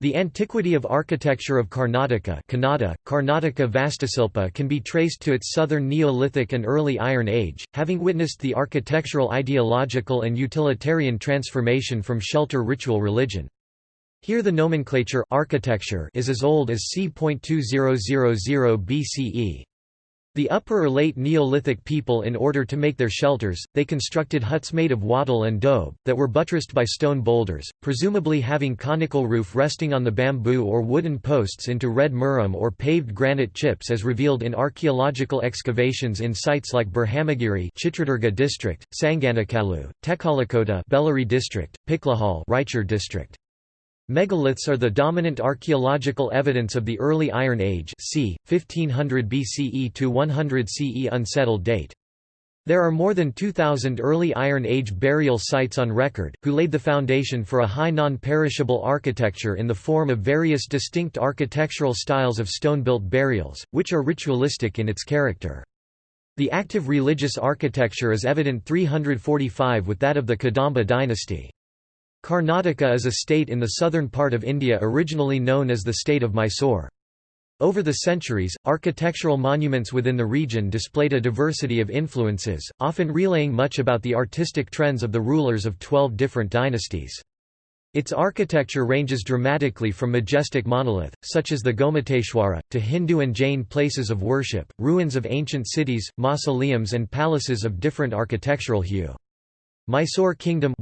The antiquity of architecture of Karnataka Kannada, Karnataka Vastusilpa can be traced to its southern Neolithic and early Iron Age, having witnessed the architectural ideological and utilitarian transformation from shelter ritual religion. Here the nomenclature architecture is as old as c.2000 BCE. The Upper or Late Neolithic people in order to make their shelters, they constructed huts made of wattle and daub, that were buttressed by stone boulders, presumably having conical roof resting on the bamboo or wooden posts into red muram or paved granite chips as revealed in archaeological excavations in sites like Brahmagiri Chitradurga district, Sanganakalu, Tekalakota Bellary district, Piklihal Raichur district. Megaliths are the dominant archaeological evidence of the early Iron Age c. 1500 BCE to 100 CE unsettled date. There are more than 2,000 early Iron Age burial sites on record, who laid the foundation for a high non-perishable architecture in the form of various distinct architectural styles of stone-built burials, which are ritualistic in its character. The active religious architecture is evident 345 with that of the Kadamba dynasty. Karnataka is a state in the southern part of India originally known as the state of Mysore. Over the centuries, architectural monuments within the region displayed a diversity of influences, often relaying much about the artistic trends of the rulers of twelve different dynasties. Its architecture ranges dramatically from majestic monolith, such as the Gomateshwara, to Hindu and Jain places of worship, ruins of ancient cities, mausoleums and palaces of different architectural hue. Mysore kingdom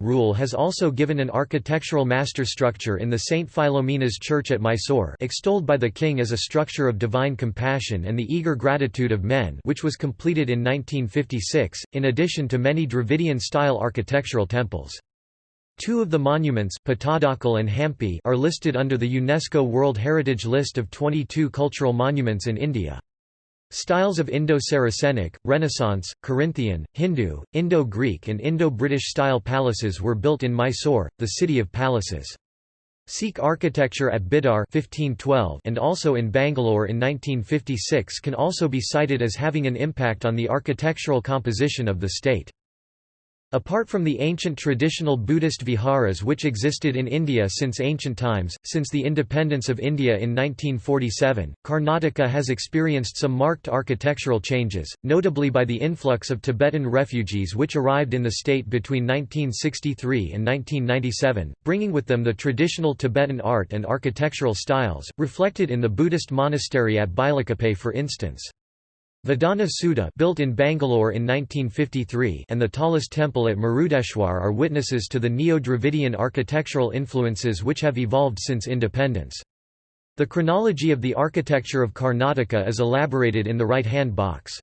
rule has also given an architectural master structure in the St. Philomena's Church at Mysore extolled by the king as a structure of divine compassion and the eager gratitude of men which was completed in 1956, in addition to many Dravidian-style architectural temples. Two of the monuments Pattadakal and Hampi are listed under the UNESCO World Heritage List of 22 cultural monuments in India. Styles of Indo-Saracenic, Renaissance, Corinthian, Hindu, Indo-Greek and Indo-British style palaces were built in Mysore, the city of palaces. Sikh architecture at Bidar 1512 and also in Bangalore in 1956 can also be cited as having an impact on the architectural composition of the state. Apart from the ancient traditional Buddhist viharas which existed in India since ancient times, since the independence of India in 1947, Karnataka has experienced some marked architectural changes, notably by the influx of Tibetan refugees which arrived in the state between 1963 and 1997, bringing with them the traditional Tibetan art and architectural styles, reflected in the Buddhist monastery at Bailakuppe for instance. Vidhana Soudha built in Bangalore in 1953 and the tallest temple at Murudeshwar are witnesses to the Neo-Dravidian architectural influences which have evolved since independence. The chronology of the architecture of Karnataka is elaborated in the right-hand box.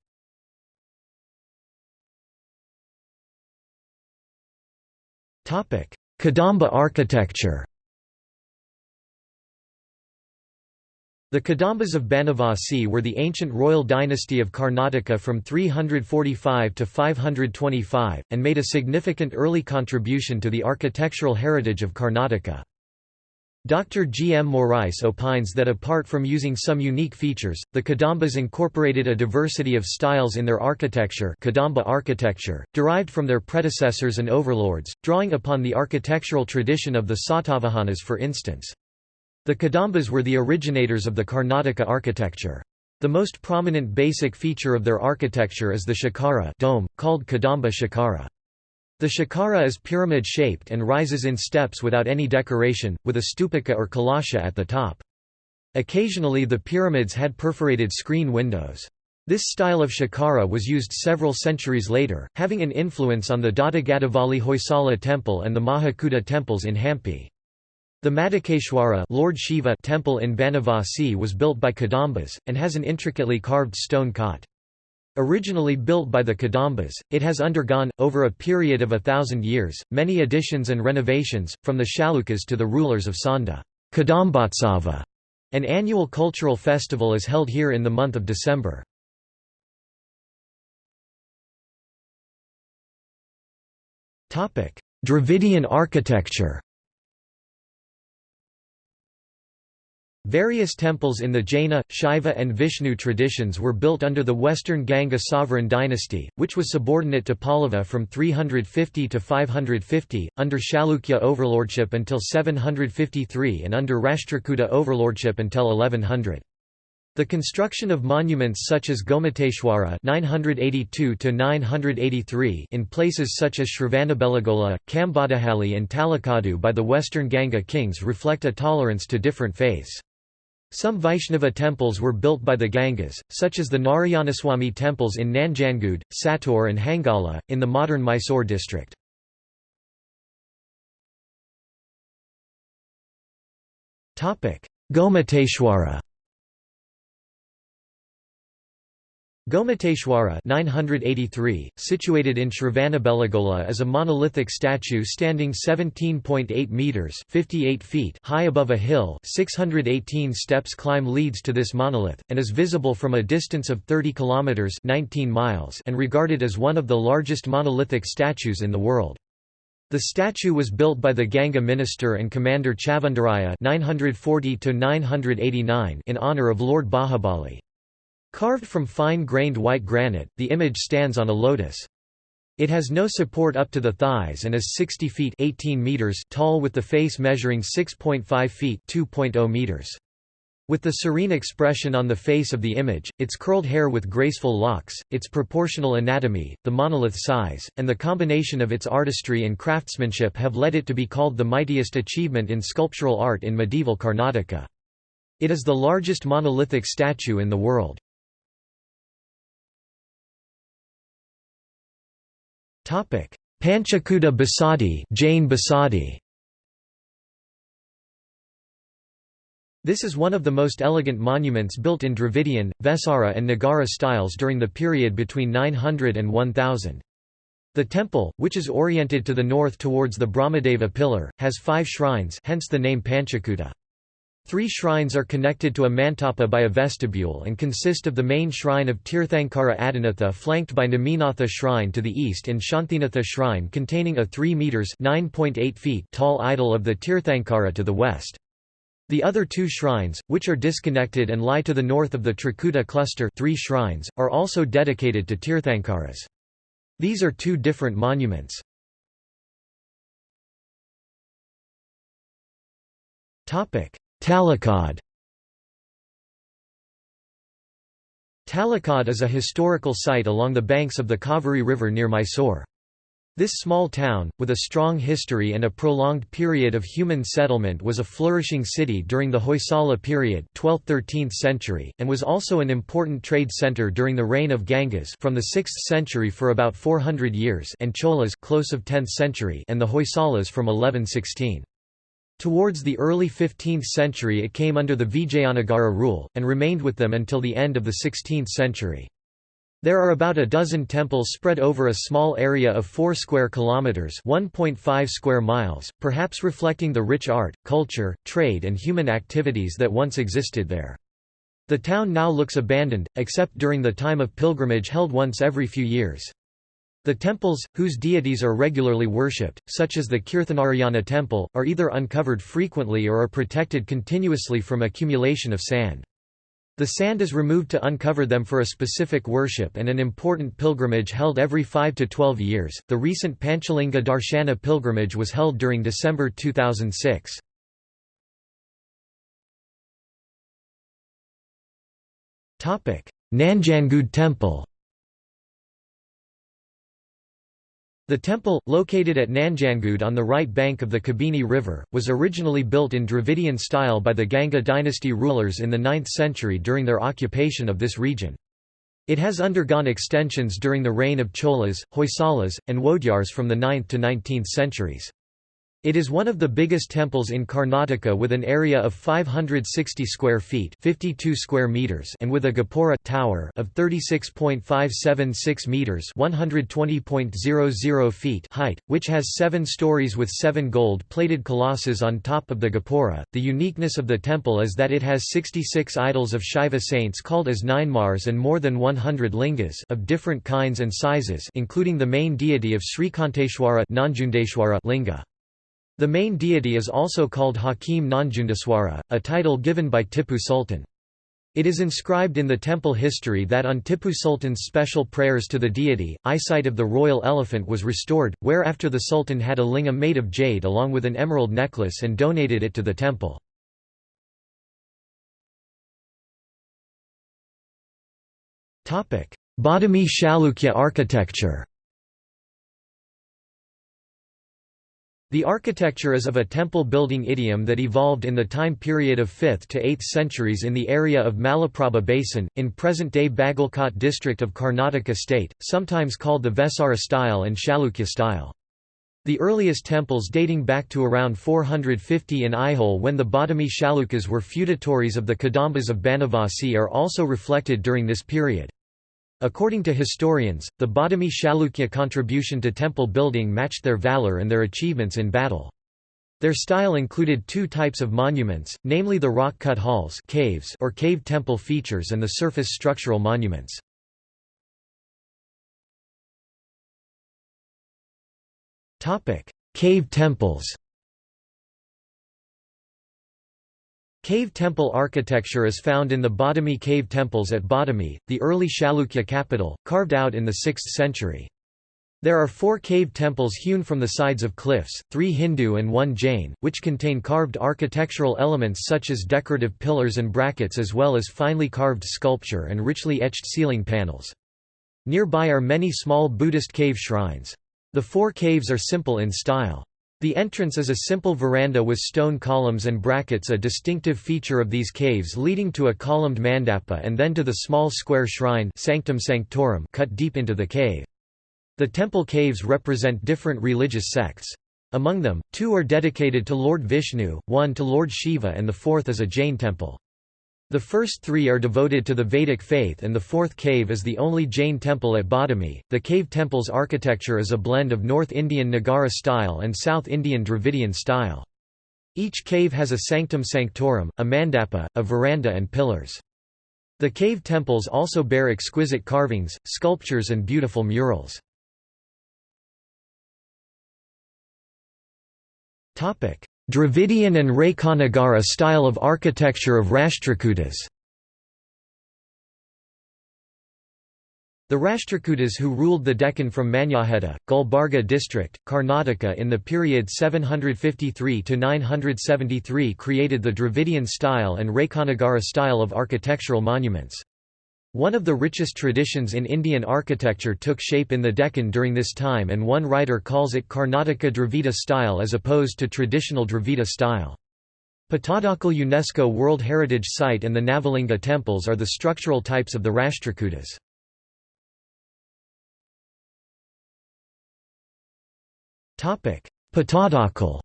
Kadamba architecture The Kadambas of Banavasi were the ancient royal dynasty of Karnataka from 345 to 525, and made a significant early contribution to the architectural heritage of Karnataka. Dr. G. M. Morais opines that apart from using some unique features, the Kadambas incorporated a diversity of styles in their architecture Kadamba architecture, derived from their predecessors and overlords, drawing upon the architectural tradition of the Satavahanas for instance. The Kadambas were the originators of the Karnataka architecture. The most prominent basic feature of their architecture is the shikara dome, called Kadamba shikara. The shikara is pyramid-shaped and rises in steps without any decoration, with a stupaka or kalasha at the top. Occasionally the pyramids had perforated screen windows. This style of shikara was used several centuries later, having an influence on the Doddagaddavalli Hoysala temple and the Mahakuta temples in Hampi. The Madhukeshwara Lord Shiva temple in Banavasi was built by Kadambas, and has an intricately carved stone cot. Originally built by the Kadambas, it has undergone, over a period of a thousand years, many additions and renovations, from the Chalukyas to the rulers of Sonda. Kadambotsava, an annual cultural festival is held here in the month of December. Dravidian architecture Various temples in the Jaina, Shaiva and Vishnu traditions were built under the Western Ganga sovereign dynasty, which was subordinate to Pallava from 350 to 550, under Chalukya overlordship until 753 and under Rashtrakuta overlordship until 1100. The construction of monuments such as Gomateshwara 982 in places such as Shravanabelagola, Kambadahalli and Talakadu by the Western Ganga kings reflect a tolerance to different faiths. Some Vaishnava temples were built by the Gangas, such as the Narayanaswamy temples in Nanjangud, Sattur and Hangala, in the modern Mysore district. Gomateshwara Gomateshwara 983, situated in Shravanabelagola is a monolithic statue standing 17.8 metres 58 feet high above a hill 618 steps climb leads to this monolith, and is visible from a distance of 30 kilometres 19 miles and regarded as one of the largest monolithic statues in the world. The statue was built by the Ganga minister and commander Chavundaraya 940 in honour of Lord Bahubali. Carved from fine-grained white granite, the image stands on a lotus. It has no support up to the thighs and is 60 feet 18 meters tall with the face measuring 6.5 feet 2.0 meters. With the serene expression on the face of the image, its curled hair with graceful locks, its proportional anatomy, the monolith size, and the combination of its artistry and craftsmanship have led it to be called the mightiest achievement in sculptural art in medieval Karnataka. It is the largest monolithic statue in the world. Panchakuta Basadi Jain Basadi This is one of the most elegant monuments built in Dravidian, Vesara and Nagara styles during the period between 900 and 1000. The temple, which is oriented to the north towards the Brahmadeva pillar, has five shrines hence the name Panchakuta. Three shrines are connected to a mantapa by a vestibule and consist of the main shrine of Tirthankara Adinatha flanked by Neminatha shrine to the east and Shantinatha shrine containing a 3 metres feet tall idol of the Tirthankara to the west. The other two shrines, which are disconnected and lie to the north of the Trikuta cluster three shrines, are also dedicated to Tirthankaras. These are two different monuments. Talakad Talakad is a historical site along the banks of the Kaveri River near Mysore. This small town, with a strong history and a prolonged period of human settlement was a flourishing city during the Hoysala period 12th–13th century, and was also an important trade centre during the reign of Gangas from the 6th century for about 400 years and Cholas close of 10th century and the Hoysalas from 1116. Towards the early 15th century it came under the Vijayanagara rule, and remained with them until the end of the 16th century. There are about a dozen temples spread over a small area of 4 square kilometers, 1.5 square miles, perhaps reflecting the rich art, culture, trade and human activities that once existed there. The town now looks abandoned, except during the time of pilgrimage held once every few years. The temples, whose deities are regularly worshipped, such as the Kirthanarayana temple, are either uncovered frequently or are protected continuously from accumulation of sand. The sand is removed to uncover them for a specific worship and an important pilgrimage held every 5 to 12 years. The recent Panchalinga Darshana pilgrimage was held during December 2006. Topic: Nanjangud Temple. The temple, located at Nanjangud on the right bank of the Kabini River, was originally built in Dravidian style by the Ganga dynasty rulers in the 9th century during their occupation of this region. It has undergone extensions during the reign of Cholas, Hoysalas, and Wodeyars from the 9th to 19th centuries. It is one of the biggest temples in Karnataka with an area of 560 square feet 52 square meters and with a gopura tower of 36.576 meters 120.00 feet height, which has seven stories with seven gold-plated colossus on top of the gopura. The uniqueness of the temple is that it has 66 idols of Shiva saints called as Nayanmars and more than 100 lingas of different kinds and sizes including the main deity of Srikanteshwara linga. The main deity is also called Hakim Nanjundeshwara, a title given by Tipu Sultan. It is inscribed in the temple history that on Tipu Sultan's special prayers to the deity, eyesight of the royal elephant was restored, whereafter the sultan had a lingam made of jade along with an emerald necklace and donated it to the temple. Badami Chalukya architecture The architecture is of a temple-building idiom that evolved in the time period of 5th to 8th centuries in the area of Malaprabha Basin, in present-day Bagalkot district of Karnataka state, sometimes called the Vesara style and Chalukya style. The earliest temples dating back to around 450 in Aihole when the Badami Chalukyas were feudatories of the Kadambas of Banavasi are also reflected during this period. According to historians, the Badami Chalukya contribution to temple building matched their valor and their achievements in battle. Their style included two types of monuments, namely the rock-cut halls caves or cave temple features and the surface structural monuments. Cave temples Cave temple architecture is found in the Badami cave temples at Badami, the early Chalukya capital, carved out in the 6th century. There are four cave temples hewn from the sides of cliffs, three Hindu and one Jain, which contain carved architectural elements such as decorative pillars and brackets as well as finely carved sculpture and richly etched ceiling panels. Nearby are many small Buddhist cave shrines. The four caves are simple in style. The entrance is a simple veranda with stone columns and brackets a distinctive feature of these caves leading to a columned mandapa and then to the small square shrine Sanctum Sanctorum cut deep into the cave. The temple caves represent different religious sects. Among them, two are dedicated to Lord Vishnu, one to Lord Shiva and the fourth is a Jain temple. The first three are devoted to the Vedic faith and the fourth cave is the only Jain temple at Badami. The cave temple's architecture is a blend of North Indian Nagara style and South Indian Dravidian style. Each cave has a sanctum sanctorum, a mandapa, a veranda and pillars. The cave temples also bear exquisite carvings, sculptures and beautiful murals. Dravidian and Rekha Nagara style of architecture of Rashtrakutas The Rashtrakutas who ruled the Deccan from Manyakheta, Gulbarga district, Karnataka in the period 753–973 created the Dravidian style and Rekha Nagara style of architectural monuments. One of the richest traditions in Indian architecture took shape in the Deccan during this time and one writer calls it Karnataka Dravida style as opposed to traditional Dravida style. Pattadakal UNESCO World Heritage Site and the Navalinga temples are the structural types of the Rashtrakutas. Pattadakal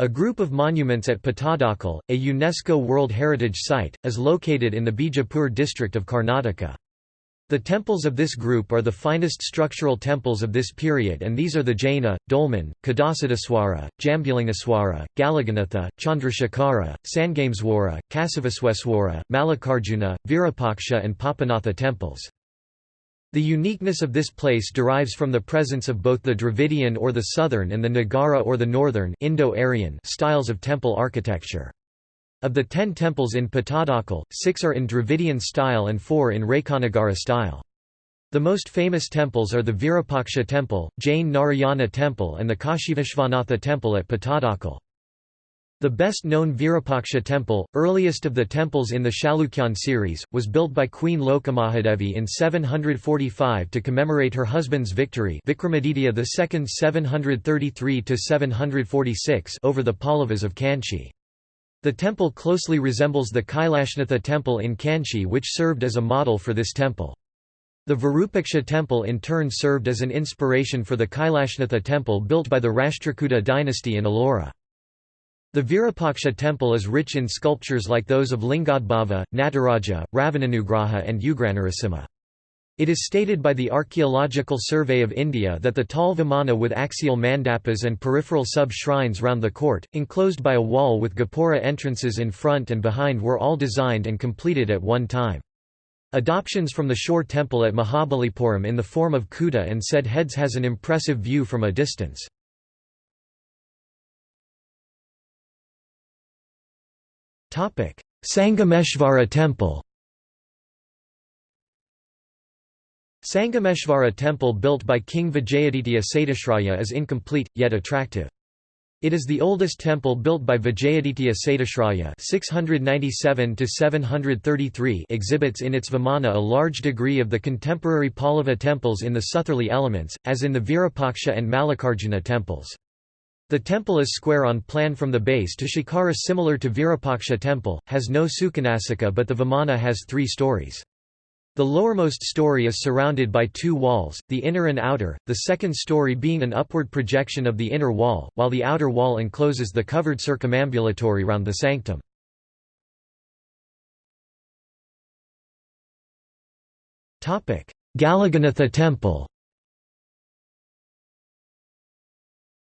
A group of monuments at Pattadakal, a UNESCO World Heritage Site, is located in the Bijapur district of Karnataka. The temples of this group are the finest structural temples of this period and these are the Jaina, Dolmen, Kadasiddeshwara, Jambulingeshwara, Galaganatha, Chandrashekhara, Sangameswara, Kasavasweswara, Mallikarjuna, Virupaksha and Papanatha temples. The uniqueness of this place derives from the presence of both the Dravidian or the Southern and the Nagara or the Northern Indo-Aryan styles of temple architecture. Of the ten temples in Pattadakal, six are in Dravidian style and four in Rekha Nagara style. The most famous temples are the Virupaksha temple, Jain Narayana temple and the Kashivishvanatha temple at Pattadakal. The best-known Virupaksha temple, earliest of the temples in the Chalukyan series, was built by Queen Lokamahadevi in 745 to commemorate her husband's victory Vikramaditya II 733–746 over the Pallavas of Kanchi. The temple closely resembles the Kailashnatha temple in Kanchi which served as a model for this temple. The Virupaksha temple in turn served as an inspiration for the Kailashnatha temple built by the Rashtrakuta dynasty in Ellora. The Virupaksha temple is rich in sculptures like those of Lingodbhava, Nataraja, Ravananugraha and Ugranarasimha. It is stated by the Archaeological Survey of India that the tall vimana with axial mandapas and peripheral sub-shrines round the court, enclosed by a wall with gopura entrances in front and behind were all designed and completed at one time. Adoptions from the shore temple at Mahabalipuram in the form of kuta and said heads has an impressive view from a distance. Sangameshvara temple Sangameshvara temple built by King Vijayaditya Satyashraya is incomplete, yet attractive. It is the oldest temple built by Vijayaditya Satyashraya 697 exhibits in its Vimana a large degree of the contemporary Pallava temples in the southerly elements, as in the Virupaksha and Mallikarjuna temples. The temple is square on plan from the base to Shikara similar to Virupaksha temple, has no Sukhanasika but the Vimana has three stories. The lowermost story is surrounded by two walls, the inner and outer, the second story being an upward projection of the inner wall, while the outer wall encloses the covered circumambulatory round the sanctum. Galaganatha temple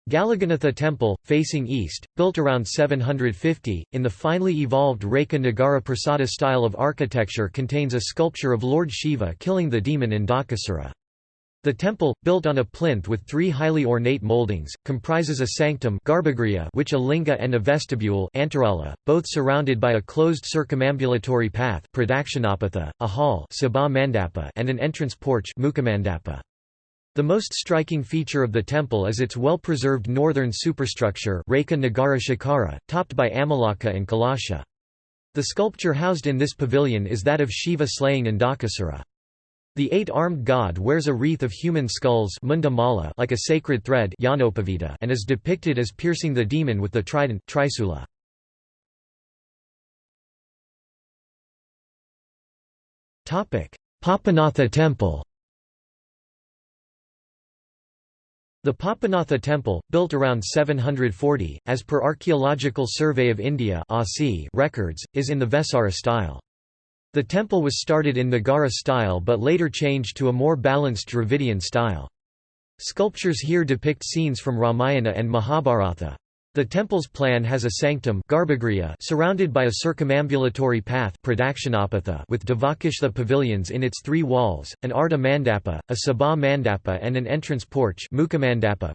Galaganatha temple, facing east, built around 750, in the finely evolved Rekha Nagara Prasada style of architecture contains a sculpture of Lord Shiva killing the demon Andhakasura. The temple, built on a plinth with three highly ornate moldings, comprises a sanctum which a linga and a vestibule both surrounded by a closed circumambulatory path a hall and an entrance porch the most striking feature of the temple is its well-preserved northern superstructure Rekha Nagara Shikara, topped by Amalaka and Kalasha. The sculpture housed in this pavilion is that of Shiva slaying Andhakasura. The eight-armed god wears a wreath of human skulls mundamala like a sacred thread and is depicted as piercing the demon with the trident Trisula. Papanatha temple The Papanatha temple, built around 740, as per Archaeological Survey of India records, is in the Vesara style. The temple was started in Nagara style but later changed to a more balanced Dravidian style. Sculptures here depict scenes from Ramayana and Mahabharata. The temple's plan has a sanctum surrounded by a circumambulatory path with Devakishla pavilions in its three walls, an Ardha Mandapa, a Sabha Mandapa and an entrance porch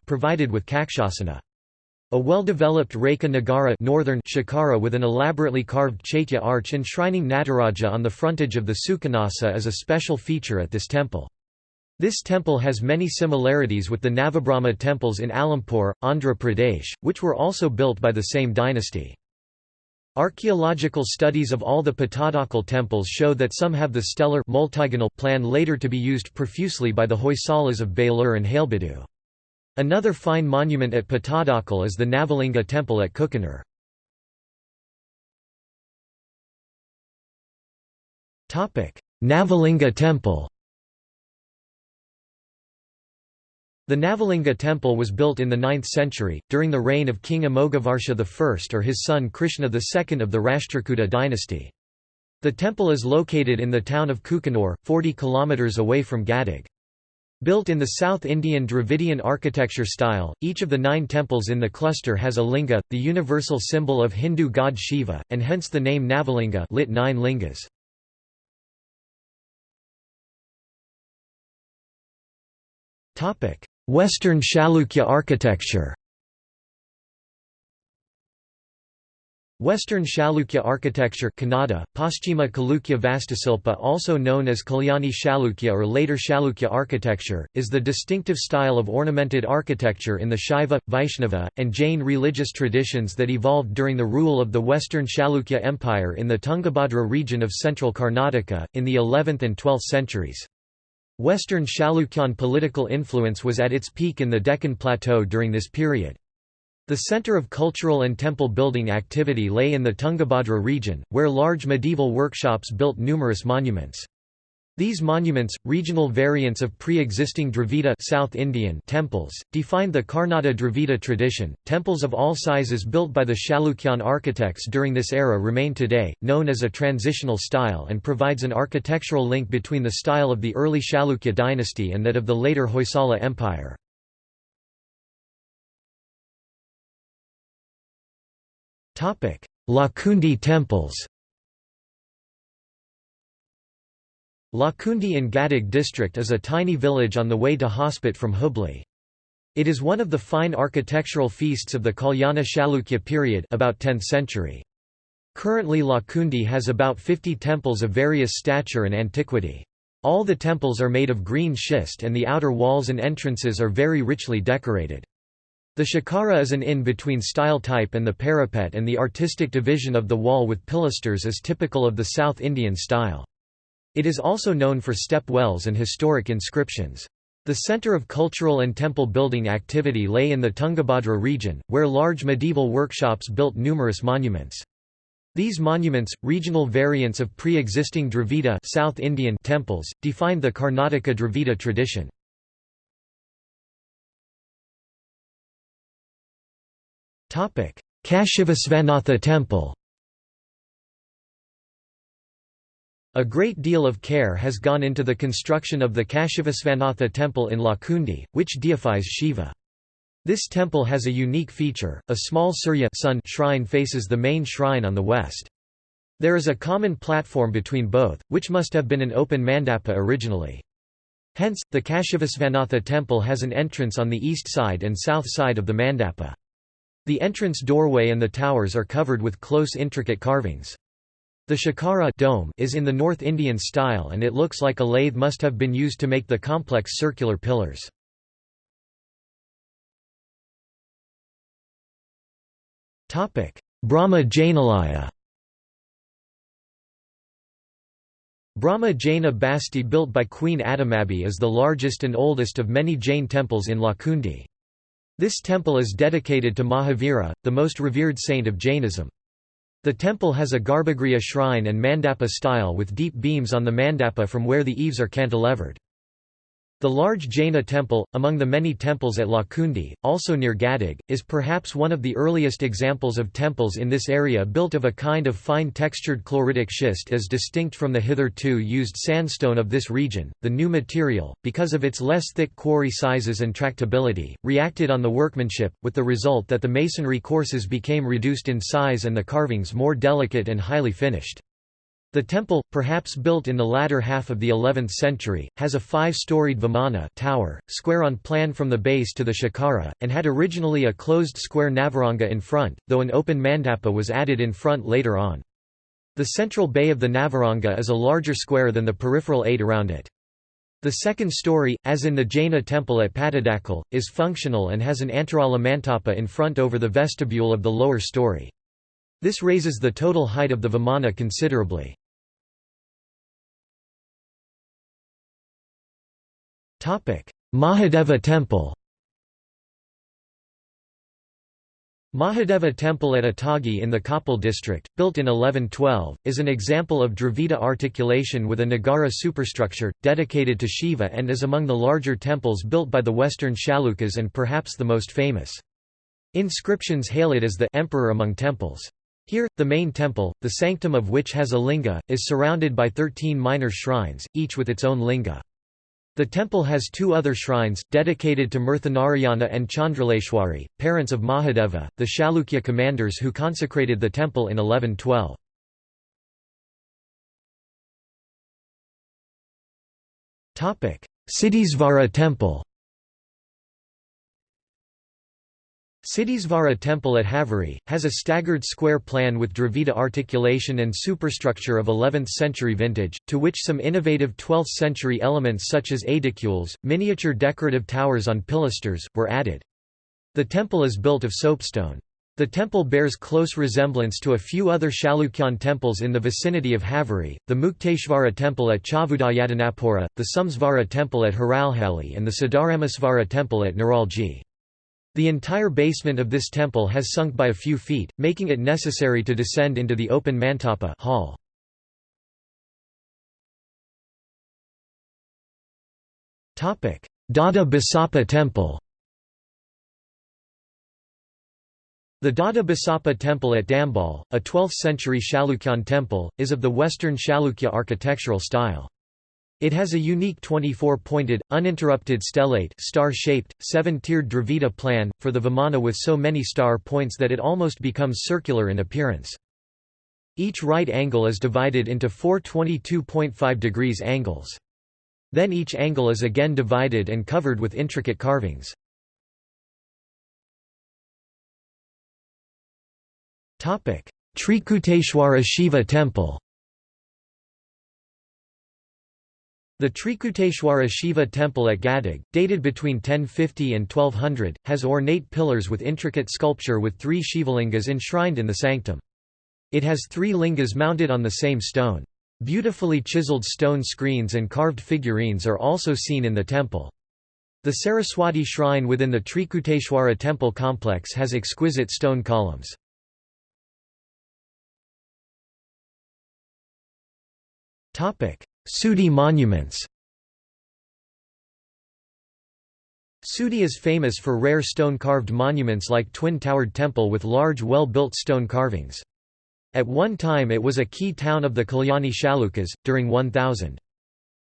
provided with Kakshasana. A well-developed Rekha Nagara northern shikara with an elaborately carved Chaitya arch enshrining Nataraja on the frontage of the Sukhanasa is a special feature at this temple. This temple has many similarities with the Navabrahma temples in Alampur, Andhra Pradesh, which were also built by the same dynasty. Archaeological studies of all the Pattadakal temples show that some have the stellar plan later to be used profusely by the Hoysalas of Belur and Halebidu. Another fine monument at Pattadakal is the Navalinga temple at Kukanur. Navalinga temple The Navalinga temple was built in the 9th century, during the reign of King Amoghavarsha I or his son Krishna II of the Rashtrakuta dynasty. The temple is located in the town of Kukanur, 40 km away from Gadag. Built in the South Indian Dravidian architecture style, each of the nine temples in the cluster has a linga, the universal symbol of Hindu god Shiva, and hence the name Navalinga lit nine lingas. Western Chalukya architecture Western Chalukya architecture Kannada, Paschima Chalukya Vastusilpa also known as Kalyani Chalukya or later Chalukya architecture, is the distinctive style of ornamented architecture in the Shaiva, Vaishnava, and Jain religious traditions that evolved during the rule of the Western Chalukya Empire in the Tungabhadra region of central Karnataka, in the 11th and 12th centuries. Western Chalukyan political influence was at its peak in the Deccan Plateau during this period. The center of cultural and temple building activity lay in the Tungabhadra region, where large medieval workshops built numerous monuments. These monuments, regional variants of pre-existing Dravida South Indian temples, defined the Karnata Dravida tradition. Temples of all sizes built by the Chalukyan architects during this era remain today, known as a transitional style and provides an architectural link between the style of the early Chalukya dynasty and that of the later Hoysala Empire. Lakkundi temples Lakkundi in Gadag district is a tiny village on the way to Hospet from Hubli. It is one of the fine architectural feasts of the Kalyana Chalukya period about 10th century. Currently Lakkundi has about 50 temples of various stature and antiquity. All the temples are made of green schist and the outer walls and entrances are very richly decorated. The shikara is an in-between style type and the parapet and the artistic division of the wall with pilasters is typical of the South Indian style. It is also known for step wells and historic inscriptions. The center of cultural and temple building activity lay in the Tungabhadra region, where large medieval workshops built numerous monuments. These monuments, regional variants of pre-existing Dravida South Indian temples, defined the Karnataka Dravida tradition. Kashivishvanatha temple A great deal of care has gone into the construction of the Kashivishvanatha temple in Lakkundi, which deifies Shiva. This temple has a unique feature, a small Surya sun shrine faces the main shrine on the west. There is a common platform between both, which must have been an open mandapa originally. Hence, the Kashivishvanatha temple has an entrance on the east side and south side of the mandapa. The entrance doorway and the towers are covered with close intricate carvings. The Shikara dome is in the North Indian style and it looks like a lathe must have been used to make the complex circular pillars. Brahma Jainalaya Brahma Jaina Basti built by Queen Adamabi is the largest and oldest of many Jain temples in Lakkundi. This temple is dedicated to Mahavira, the most revered saint of Jainism. The temple has a Garbhagriha shrine and mandapa style with deep beams on the mandapa from where the eaves are cantilevered. The large Jaina temple, among the many temples at Lakkundi, also near Gadag, is perhaps one of the earliest examples of temples in this area built of a kind of fine textured chloritic schist as distinct from the hitherto used sandstone of this region. The new material, because of its less thick quarry sizes and tractability, reacted on the workmanship, with the result that the masonry courses became reduced in size and the carvings more delicate and highly finished. The temple, perhaps built in the latter half of the 11th century, has a five-storied vimana tower, square on plan from the base to the shikara, and had originally a closed square navaranga in front, though an open mandapa was added in front later on. The central bay of the navaranga is a larger square than the peripheral eight around it. The second story, as in the Jaina temple at Pattadakal, is functional and has an antarala mantapa in front over the vestibule of the lower story. This raises the total height of the vimana considerably. Mahadeva temple Mahadeva temple at Atagi in the Koppal district, built in 1112, is an example of Dravida articulation with a Nagara superstructure, dedicated to Shiva and is among the larger temples built by the western Chalukyas and perhaps the most famous. Inscriptions hail it as the emperor among temples. Here, the main temple, the sanctum of which has a linga, is surrounded by thirteen minor shrines, each with its own linga. The temple has two other shrines, dedicated to Murthanarayana and Chandraleshwari, parents of Mahadeva, the Chalukya commanders who consecrated the temple in 1112. Siddhisvara temple Siddhisvara temple at Haveri, has a staggered square plan with Dravida articulation and superstructure of 11th-century vintage, to which some innovative 12th-century elements such as aedicules, miniature decorative towers on pilasters, were added. The temple is built of soapstone. The temple bears close resemblance to a few other Chalukyan temples in the vicinity of Haveri, the Mukteshvara temple at Chavudayadanapura, the Somsvara temple at Haralhali and the Siddharamasvara temple at Niralji. The entire basement of this temple has sunk by a few feet, making it necessary to descend into the open mantapa hall. Dada Basappa Temple The Dada Basappa Temple at Dambal, a 12th-century Chalukyan temple, is of the Western Chalukya architectural style. It has a unique 24-pointed, uninterrupted stellate star-shaped, seven-tiered Dravida plan, for the Vimana with so many star points that it almost becomes circular in appearance. Each right angle is divided into four 22.5 degrees angles. Then each angle is again divided and covered with intricate carvings. Trikuteshwara Shiva Temple The Trikuteshwara Shiva temple at Gadag, dated between 1050 and 1200, has ornate pillars with intricate sculpture with three Shivalingas enshrined in the sanctum. It has three lingas mounted on the same stone. Beautifully chiseled stone screens and carved figurines are also seen in the temple. The Saraswati shrine within the Trikuteshwara temple complex has exquisite stone columns. Sudi monuments Sudi is famous for rare stone-carved monuments like twin-towered temple with large well-built stone carvings. At one time it was a key town of the Kalyani Chalukyas, during 1000.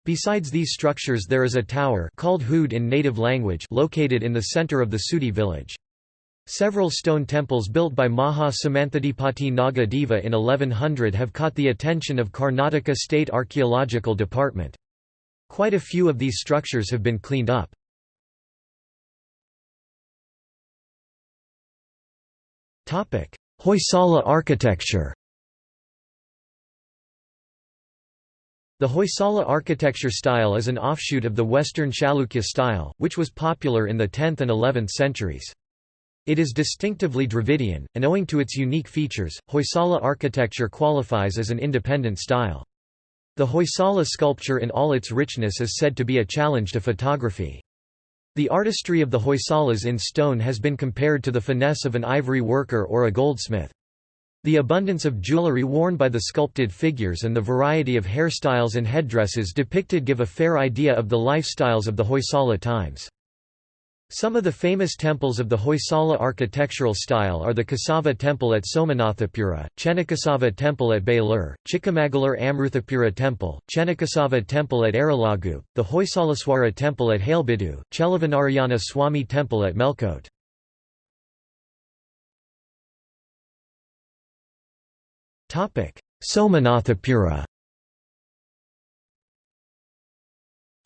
Besides these structures there is a tower called Hood in native language located in the center of the Sudi village. Several stone temples built by Maha Samanthadipati Naga Deva in 1100 have caught the attention of Karnataka State Archaeological Department. Quite a few of these structures have been cleaned up. Hoysala architecture The Hoysala architecture style is an offshoot of the Western Chalukya style, which was popular in the 10th and 11th centuries. It is distinctively Dravidian, and owing to its unique features, Hoysala architecture qualifies as an independent style. The Hoysala sculpture in all its richness is said to be a challenge to photography. The artistry of the Hoysalas in stone has been compared to the finesse of an ivory worker or a goldsmith. The abundance of jewelry worn by the sculpted figures and the variety of hairstyles and headdresses depicted give a fair idea of the lifestyles of the Hoysala times. Some of the famous temples of the Hoysala architectural style are the Kesava Temple at Somanathapura, Chennakesava Temple at Belur, Chikamagalur Amruthapura Temple, Chennakesava Temple at Aralagu, the Hoysalaswara Temple at Halebidu, Cheluvanarayana Swami Temple at Melkote. Somanathapura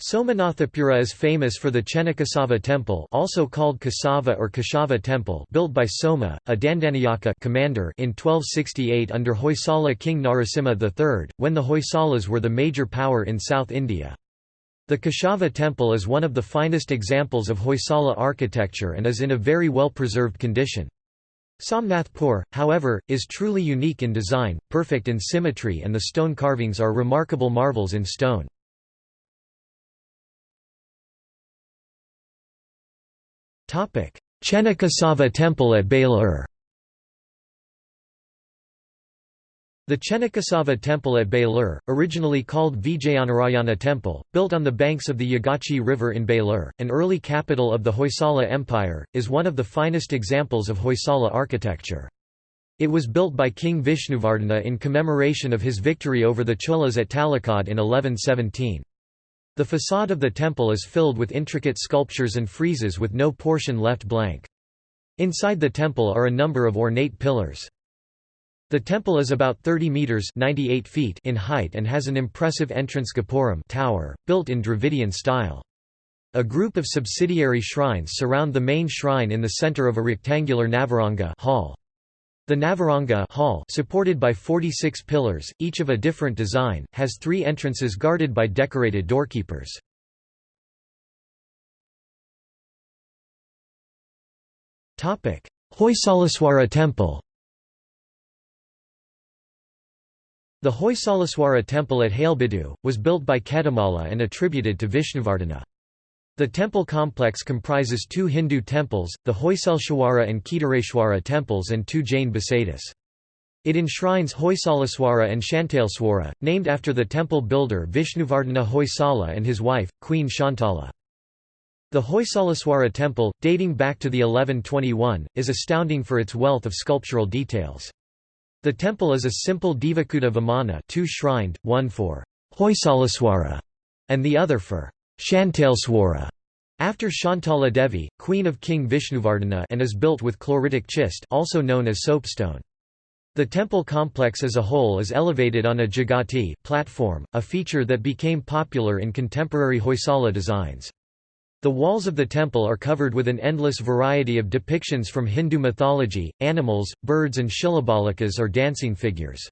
Somanathapura is famous for the Chennakesava temple also called Kesava or Keshava temple built by Soma, a Dandanayaka commander in 1268 under Hoysala king Narasimha III, when the Hoysalas were the major power in South India. The Keshava temple is one of the finest examples of Hoysala architecture and is in a very well-preserved condition. Somnathpur, however, is truly unique in design, perfect in symmetry and the stone carvings are remarkable marvels in stone. Chennakesava temple at Belur The Chennakesava temple at Belur, originally called Vijayanarayana temple, built on the banks of the Yagachi River in Belur, an early capital of the Hoysala Empire, is one of the finest examples of Hoysala architecture. It was built by King Vishnuvardhana in commemoration of his victory over the Cholas at Talakad in 1117. The facade of the temple is filled with intricate sculptures and friezes with no portion left blank. Inside the temple are a number of ornate pillars. The temple is about 30 meters (98 feet) in height and has an impressive entrance gopuram tower, built in Dravidian style. A group of subsidiary shrines surround the main shrine in the center of a rectangular Navaranga hall. The Navaranga hall supported by 46 pillars, each of a different design, has three entrances guarded by decorated doorkeepers. Hoysalaswara temple The Hoysalaswara temple at Halebidu, was built by Ketamala and attributed to Vishnuvardhana. The temple complex comprises two Hindu temples, the Hoysaleshwara and Kedareshwara temples and two Jain basadis. It enshrines Hoysalaswara and Shantaleswara, named after the temple builder Vishnuvardhana Hoysala and his wife, Queen Shantala. The Hoysalaswara temple, dating back to the 1121, is astounding for its wealth of sculptural details. The temple is a simple Devakuta Vimana two-shrined, one for Hoysalaswara and the other for Shantaleswara, after Shantala Devi, queen of King Vishnuvardhana and is built with chloritic schist also known as soapstone. The temple complex as a whole is elevated on a jagati platform, a feature that became popular in contemporary Hoysala designs. The walls of the temple are covered with an endless variety of depictions from Hindu mythology, animals, birds and shilabalikas or dancing figures.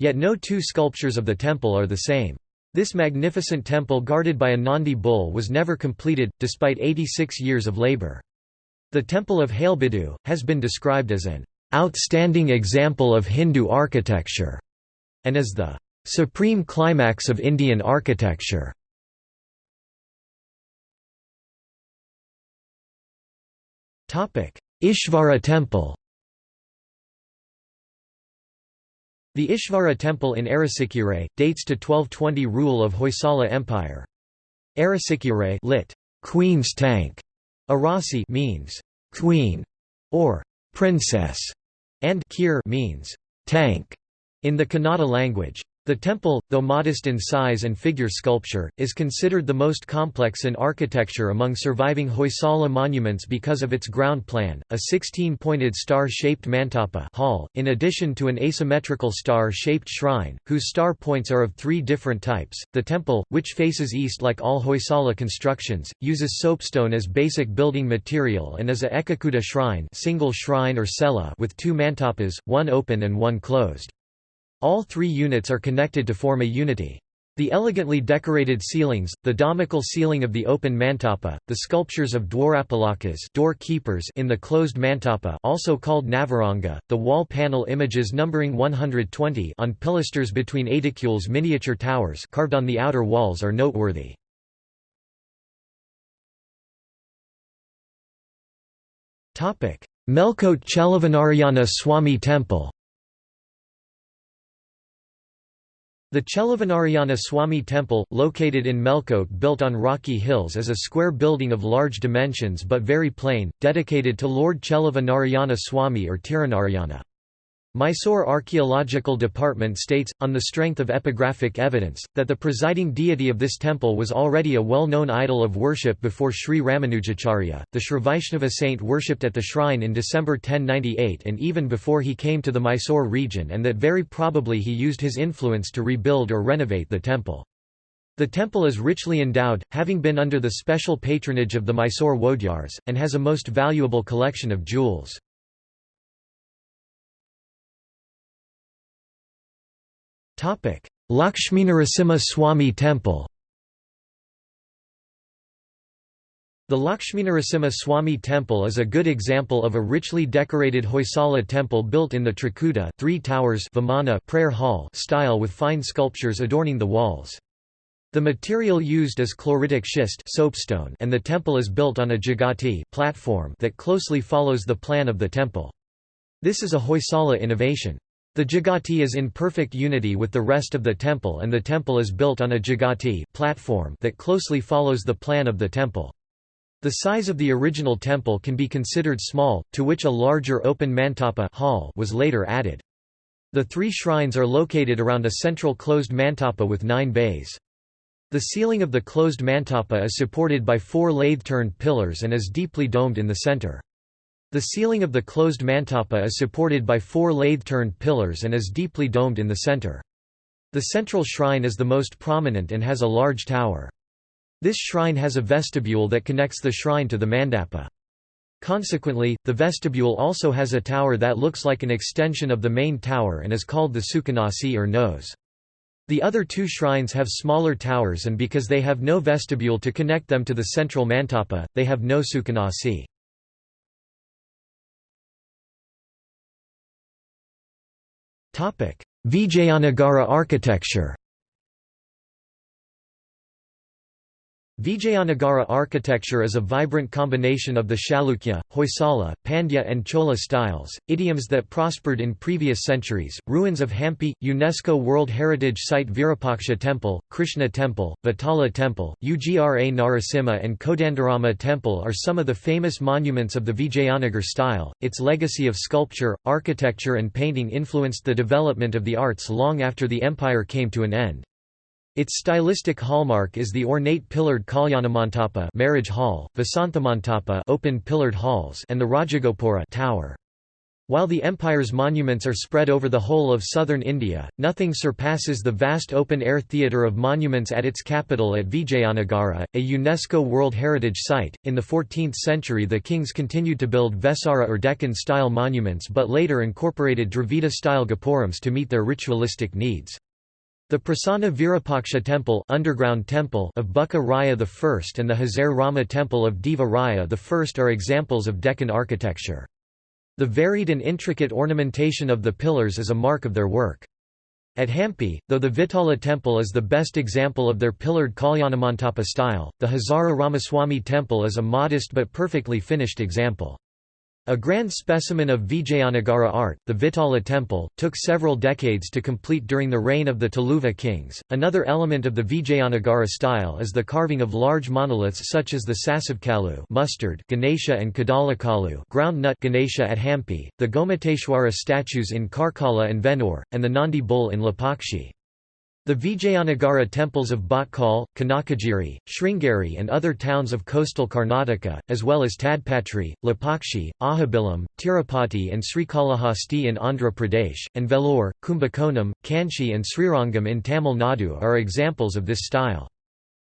Yet no two sculptures of the temple are the same. This magnificent temple guarded by a Nandi bull was never completed, despite 86 years of labor. The Temple of Halebidu, has been described as an outstanding example of Hindu architecture, and as the supreme climax of Indian architecture. Ishvara Temple The Ishvara Temple in Arasikere, dates to 1220 rule of Hoysala Empire. Arasikere lit. Queen's Tank, Arasi means queen or princess, and kir means tank in the Kannada language. The temple, though modest in size and figure sculpture, is considered the most complex in architecture among surviving Hoysala monuments because of its ground plan, a 16-pointed star-shaped mantapa hall, in addition to an asymmetrical star-shaped shrine, whose star points are of three different types. The temple, which faces east like all Hoysala constructions, uses soapstone as basic building material and is a Ekakuta shrine, single shrine or cella with two mantapas, one open and one closed. All three units are connected to form a unity. The elegantly decorated ceilings, the domical ceiling of the open mantapa, the sculptures of dwarapalakas doorkeepers in the closed mantapa also called navaranga, the wall panel images numbering 120 on pilasters between aedicules miniature towers carved on the outer walls are noteworthy. Melkote Cheluvanarayana Swami Temple The Cheluvanarayana Swami Temple, located in Melkote built on rocky hills is a square building of large dimensions but very plain, dedicated to Lord Cheluvanarayana Swami or Tirunarayana. Mysore Archaeological Department states, on the strength of epigraphic evidence, that the presiding deity of this temple was already a well-known idol of worship before Sri Ramanujacharya, the Srivaishnava saint worshipped at the shrine in December 1098 and even before he came to the Mysore region and that very probably he used his influence to rebuild or renovate the temple. The temple is richly endowed, having been under the special patronage of the Mysore Wodeyars, and has a most valuable collection of jewels. Lakshminarasimha Swami Temple The Lakshminarasimha Swami Temple is a good example of a richly decorated Hoysala temple built in the Trikuta three towers Vimana prayer hall style with fine sculptures adorning the walls. The material used is chloritic schist soapstone and the temple is built on a jagati platform that closely follows the plan of the temple. This is a Hoysala innovation. The Jagati is in perfect unity with the rest of the temple and the temple is built on a Jagati platform that closely follows the plan of the temple. The size of the original temple can be considered small, to which a larger open mantapa hall was later added. The three shrines are located around a central closed mantapa with nine bays. The ceiling of the closed mantapa is supported by four lathe-turned pillars and is deeply domed in the center. The ceiling of the closed mantapa is supported by four lathe-turned pillars and is deeply domed in the center. The central shrine is the most prominent and has a large tower. This shrine has a vestibule that connects the shrine to the mandapa. Consequently, the vestibule also has a tower that looks like an extension of the main tower and is called the Sukanasi or nose. The other two shrines have smaller towers and because they have no vestibule to connect them to the central mantapa, they have no Sukanasi. Vijayanagara architecture Vijayanagara architecture is a vibrant combination of the Chalukya, Hoysala, Pandya and Chola styles, idioms that prospered in previous centuries. Ruins of Hampi, UNESCO World Heritage Site Virupaksha Temple, Krishna Temple, Vitala Temple, Ugra Narasimha and Kodandarama Temple are some of the famous monuments of the Vijayanagar style. Its legacy of sculpture, architecture and painting influenced the development of the arts long after the empire came to an end. Its stylistic hallmark is the ornate pillared Kalyanamantapa marriage hall, Vasanthamantapa open pillared halls and the Rajagopura tower. While the empire's monuments are spread over the whole of southern India, nothing surpasses the vast open-air theatre of monuments at its capital at Vijayanagara, a UNESCO World Heritage Site. In the 14th century the kings continued to build Vesara or Deccan-style monuments but later incorporated Dravida-style gopurams to meet their ritualistic needs. The Prasanna Virupaksha temple, underground temple of Bukka Raya I and the Hazara Rama temple of Deva Raya I are examples of Deccan architecture. The varied and intricate ornamentation of the pillars is a mark of their work. At Hampi, though the Vitala temple is the best example of their pillared Kalyanamandapa style, the Hazara Ramaswamy temple is a modest but perfectly finished example. A grand specimen of Vijayanagara art, the Vitala temple, took several decades to complete during the reign of the Tuluva kings. Another element of the Vijayanagara style is the carving of large monoliths such as the Sasivekalu mustard Ganesha and Kadalekalu ground nut Ganesha at Hampi, the Gomateshwara statues in Karkala and Venur, and the Nandi bull in Lepakshi. The Vijayanagara temples of Bhatkal, Kanakagiri, Sringeri and other towns of coastal Karnataka, as well as Tadpatri, Lepakshi, Ahobilam, Tirupati and Srikalahasti in Andhra Pradesh, and Vellore, Kumbakonam, Kanchi and Srirangam in Tamil Nadu are examples of this style.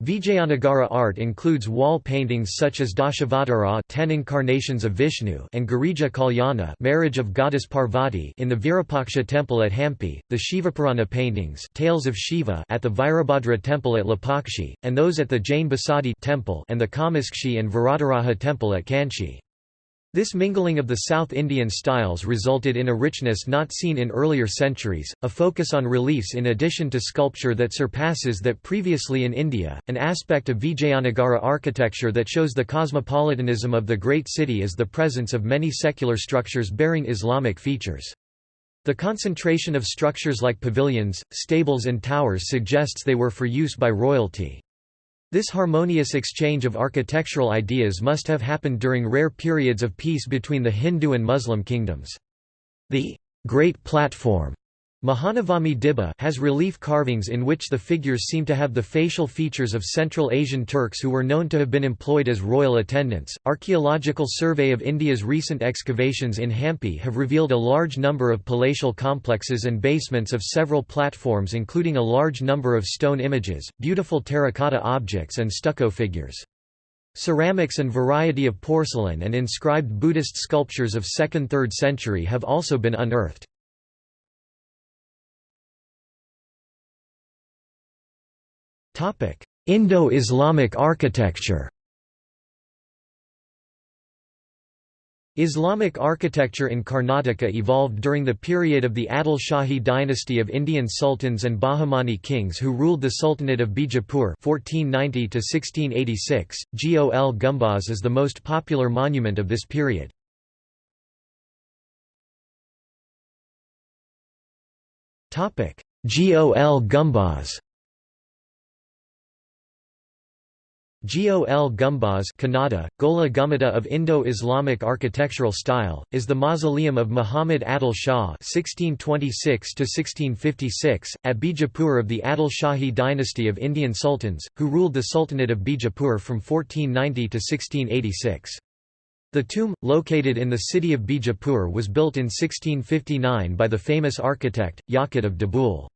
Vijayanagara art includes wall paintings such as Dashavatara ten incarnations of Vishnu and Girija Kalyana marriage of goddess Parvati in the Virupaksha temple at Hampi, the Shivapurana paintings tales of Shiva at the Virabhadra temple at Lepakshi, and those at the Jain Basadi temple and the Kamakshi and Varadaraja temple at Kanchi. This mingling of the South Indian styles resulted in a richness not seen in earlier centuries, a focus on reliefs in addition to sculpture that surpasses that previously in India, an aspect of Vijayanagara architecture that shows the cosmopolitanism of the great city is the presence of many secular structures bearing Islamic features. The concentration of structures like pavilions, stables and towers suggests they were for use by royalty. This harmonious exchange of architectural ideas must have happened during rare periods of peace between the Hindu and Muslim kingdoms. The Great Platform Mahanavami Dibba has relief carvings in which the figures seem to have the facial features of Central Asian Turks who were known to have been employed as royal attendants. Archaeological survey of India's recent excavations in Hampi have revealed a large number of palatial complexes and basements of several platforms, including a large number of stone images, beautiful terracotta objects, and stucco figures. Ceramics and variety of porcelain and inscribed Buddhist sculptures of 2nd–3rd century have also been unearthed. Indo-Islamic architecture Islamic architecture in Karnataka evolved during the period of the Adil Shahi dynasty of Indian sultans and Bahmani kings who ruled the Sultanate of Bijapur 1490 1686. Gol Gumbaz is the most popular monument of this period. Gol Gumbaz Gol Gumbaz Kannada, Gola Gummada of Indo-Islamic architectural style, is the mausoleum of Muhammad Adil Shah (1626–1656) at Bijapur of the Adil Shahi dynasty of Indian sultans, who ruled the Sultanate of Bijapur from 1490 to 1686. The tomb, located in the city of Bijapur was built in 1659 by the famous architect, Yaqut of Dabul.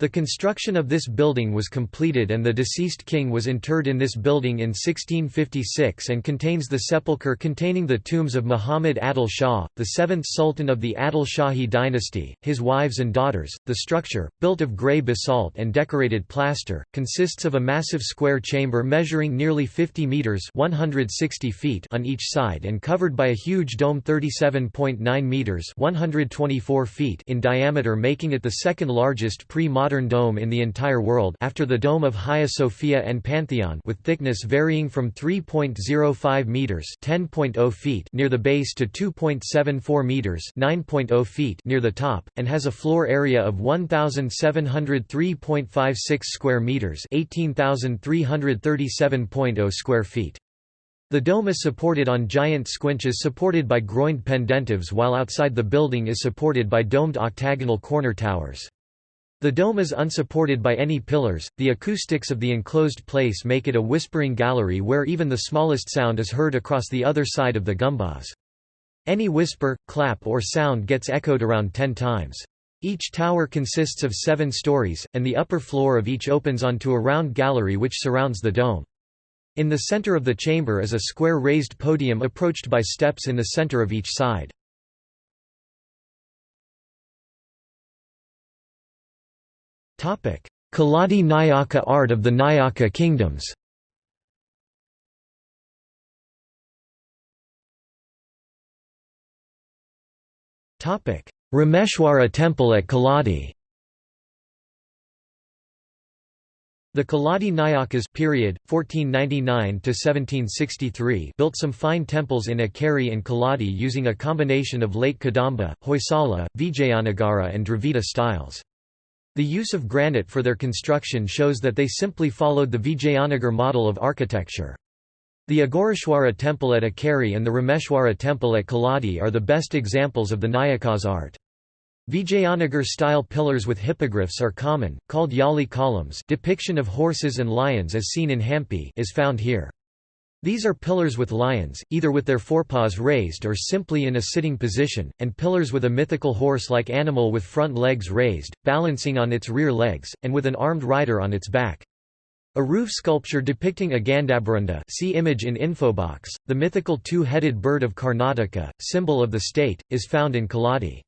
The construction of this building was completed and the deceased king was interred in this building in 1656 and contains the sepulchre containing the tombs of Muhammad Adil Shah, the seventh sultan of the Adil Shahi dynasty, his wives and daughters. The structure, built of grey basalt and decorated plaster, consists of a massive square chamber measuring nearly 50 metres 160 feet on each side and covered by a huge dome 37.9 metres 124 feet in diameter making it the second largest pre-modern modern dome in the entire world after the dome of Hagia Sophia and Pantheon with thickness varying from 3.05 meters (10.0 feet) near the base to 2.74 meters (9.0 feet) near the top and has a floor area of 1703.56 square meters (18,337.0 square feet). The dome is supported on giant squinches supported by groined pendentives while outside the building is supported by domed octagonal corner towers. The dome is unsupported by any pillars, the acoustics of the enclosed place make it a whispering gallery where even the smallest sound is heard across the other side of the gumbaz. Any whisper, clap or sound gets echoed around ten times. Each tower consists of seven stories, and the upper floor of each opens onto a round gallery which surrounds the dome. In the center of the chamber is a square raised podium approached by steps in the center of each side. Keladi Nayaka art of the Nayaka kingdoms. Rameshwara temple at Keladi The Keladi Nayakas period, 1499 built some fine temples in Akkeri and Keladi using a combination of late Kadamba, Hoysala, Vijayanagara and Dravida styles. The use of granite for their construction shows that they simply followed the Vijayanagar model of architecture. The Agoreshwara temple at Akkeri and the Rameshwara temple at Keladi are the best examples of the Nayakas art. Vijayanagar-style pillars with hippogriffs are common, called yali columns depiction of horses and lions as seen in Hampi is found here. These are pillars with lions, either with their forepaws raised or simply in a sitting position, and pillars with a mythical horse-like animal with front legs raised, balancing on its rear legs, and with an armed rider on its back. A roof sculpture depicting a Gandaberunda see image in infobox, the mythical two-headed bird of Karnataka, symbol of the state, is found in Keladi.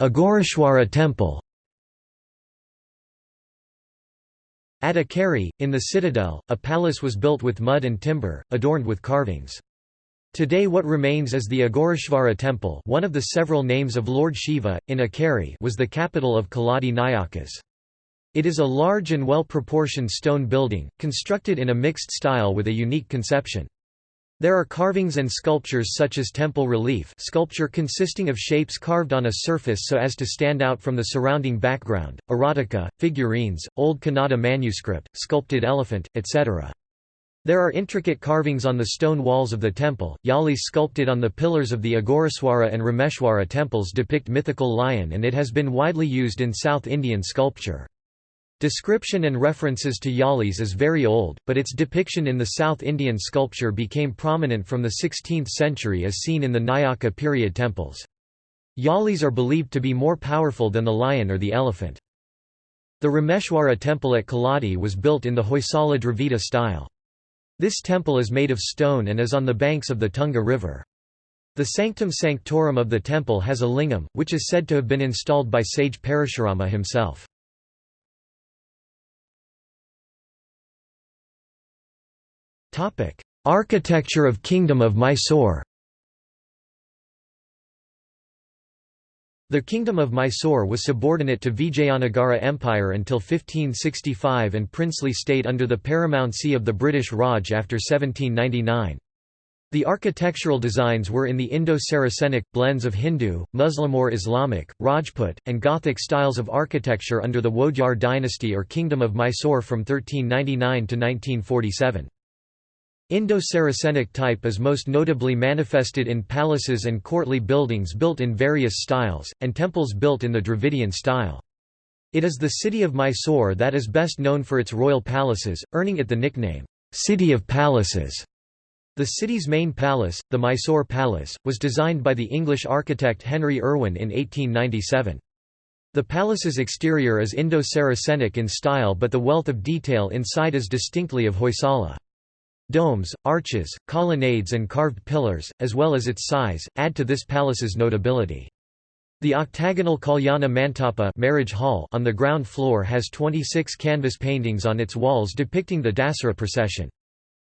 Agoreshwara temple At Akkeri, in the citadel, a palace was built with mud and timber, adorned with carvings. Today what remains is the Agoreshvara temple one of the several names of Lord Shiva, in Akkeri was the capital of Keladi Nayakas. It is a large and well-proportioned stone building, constructed in a mixed style with a unique conception. There are carvings and sculptures such as temple relief sculpture consisting of shapes carved on a surface so as to stand out from the surrounding background, erotica, figurines, old Kannada manuscript, sculpted elephant, etc. There are intricate carvings on the stone walls of the temple. Yalis sculpted on the pillars of the Agoreshwara and Rameshwara temples depict mythical lion and it has been widely used in South Indian sculpture. Description and references to Yalis is very old, but its depiction in the South Indian sculpture became prominent from the 16th century as seen in the Nayaka period temples. Yalis are believed to be more powerful than the lion or the elephant. The Rameshwara temple at Keladi was built in the Hoysala Dravida style. This temple is made of stone and is on the banks of the Tunga River. The sanctum sanctorum of the temple has a lingam, which is said to have been installed by sage Parashurama himself. Architecture of Kingdom of Mysore The Kingdom of Mysore was subordinate to Vijayanagara Empire until 1565 and princely state under the paramountcy of the British Raj after 1799. The architectural designs were in the Indo-Saracenic, blends of Hindu, Muslim or Islamic, Rajput, and Gothic styles of architecture under the Wodeyar dynasty or Kingdom of Mysore from 1399 to 1947. Indo-Saracenic type is most notably manifested in palaces and courtly buildings built in various styles, and temples built in the Dravidian style. It is the city of Mysore that is best known for its royal palaces, earning it the nickname, "'City of Palaces'". The city's main palace, the Mysore Palace, was designed by the English architect Henry Irwin in 1897. The palace's exterior is Indo-Saracenic in style but the wealth of detail inside is distinctly of Hoysala. Domes, arches, colonnades and carved pillars, as well as its size, add to this palace's notability. The octagonal Kalyana Mantapa marriage hall on the ground floor has 26 canvas paintings on its walls depicting the Dasara procession.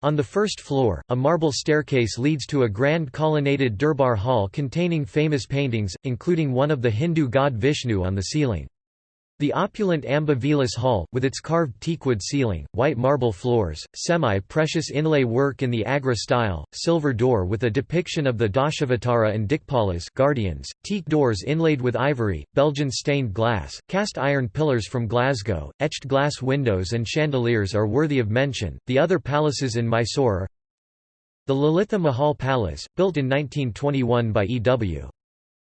On the first floor, a marble staircase leads to a grand colonnaded Durbar hall containing famous paintings, including one of the Hindu god Vishnu on the ceiling. The opulent Amba Vilas Hall, with its carved teakwood ceiling, white marble floors, semi-precious inlay work in the Agra style, silver door with a depiction of the Dashavatara and Dikpalas guardians, teak doors inlaid with ivory, Belgian stained glass, cast iron pillars from Glasgow, etched glass windows and chandeliers are worthy of mention. The other palaces in Mysore The Lalitha Mahal Palace, built in 1921 by E.W.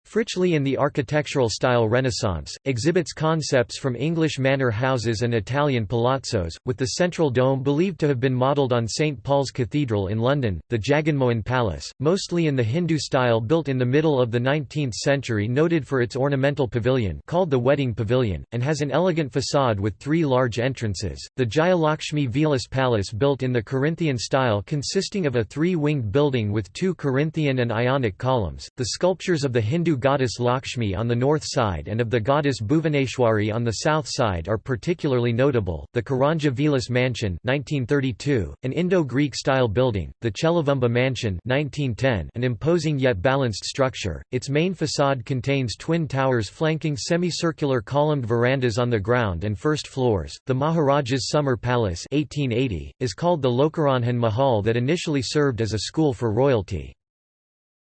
Fritchley in the architectural style Renaissance, exhibits concepts from English manor houses and Italian palazzos, with the central dome believed to have been modelled on St Paul's Cathedral in London, the Jaganmohan Palace, mostly in the Hindu style built in the middle of the 19th century noted for its ornamental pavilion called the Wedding Pavilion, and has an elegant facade with three large entrances, the Jayalakshmi Vilas Palace built in the Corinthian style consisting of a three-winged building with two Corinthian and Ionic columns, the sculptures of the Hindu goddess Lakshmi on the north side and of the goddess Bhuvaneshwari on the south side are particularly notable. The Karanja Vilas Mansion 1932, an Indo-Greek style building, the Cheluvamba Mansion 1910, an imposing yet balanced structure. Its main facade contains twin towers flanking semicircular columned verandas on the ground and first floors. The Maharaja's Summer Palace 1880 is called the Lokaranjan Mahal that initially served as a school for royalty.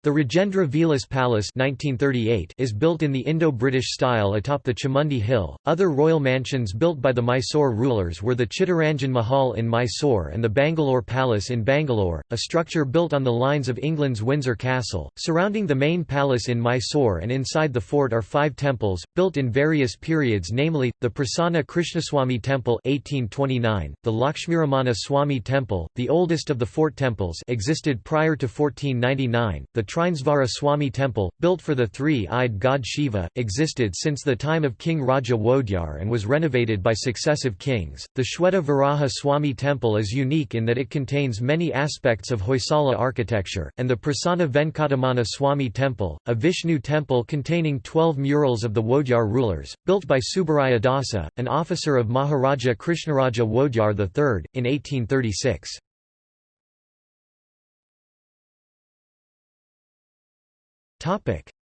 The Rajendra Vilas Palace 1938 is built in the Indo-British style atop the Chamundi Hill. Other royal mansions built by the Mysore rulers were the Chittaranjan Mahal in Mysore and the Bangalore Palace in Bangalore, a structure built on the lines of England's Windsor Castle. Surrounding the main palace in Mysore and inside the fort are five temples, built in various periods namely, the Prasanna Krishnaswamy Temple 1829, the Lakshmiramana Swami Temple, the oldest of the fort temples existed prior to 1499, the Trinesvara Swami Temple, built for the three-eyed god Shiva, existed since the time of King Raja Wodeyar and was renovated by successive kings. The Shweta Varaha Swami Temple is unique in that it contains many aspects of Hoysala architecture, and the Prasanna Venkataramana Swami Temple, a Vishnu temple containing 12 murals of the Wodeyar rulers, built by Subaraya Dasa, an officer of Maharaja Krishnaraja Wodeyar III, in 1836.